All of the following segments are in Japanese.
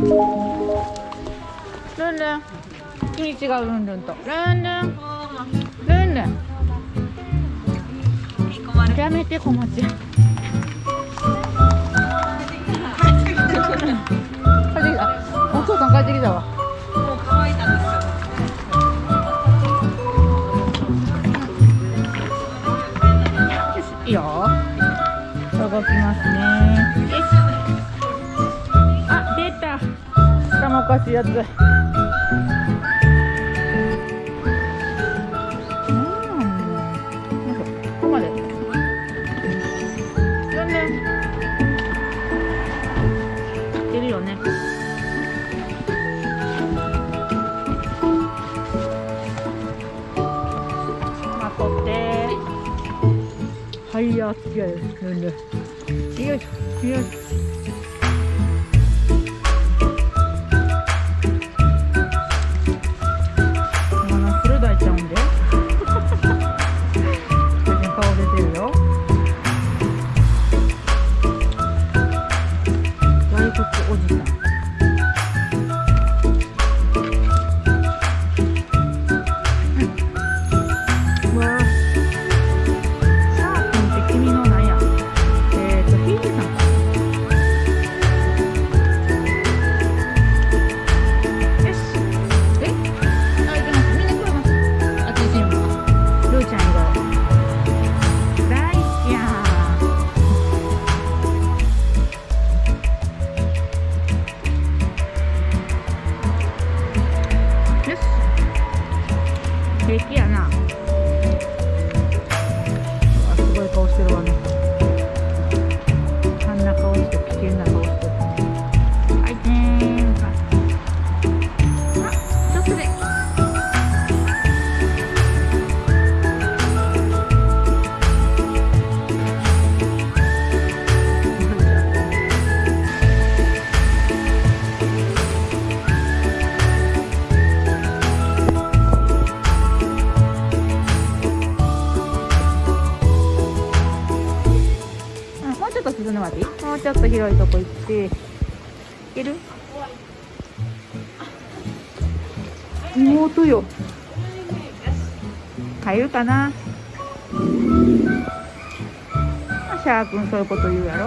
ルンルン君違うルンルンと。ルンルンルンルンやめて小町。帰ってきた。お父さん帰ってきたわ。もう乾いたんですよ。いいよ動きますね。よしかしいやつはいやよいしょよいし。ょもうちょっと進んでもうちょっと広いとこ行って。いける？妹よ。入るかな？シャー君そういうこと言うやろ。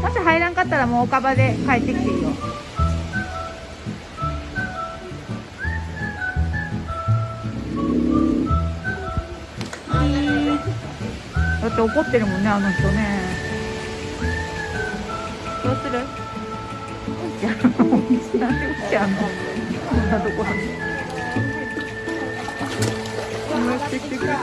もし入らんかったらもう岡場で帰ってきていいよ。だって怒ってるもんねあの人ね。どうする？うんちゃんなんでうんちゃんの？こんなところに。やってきてくれる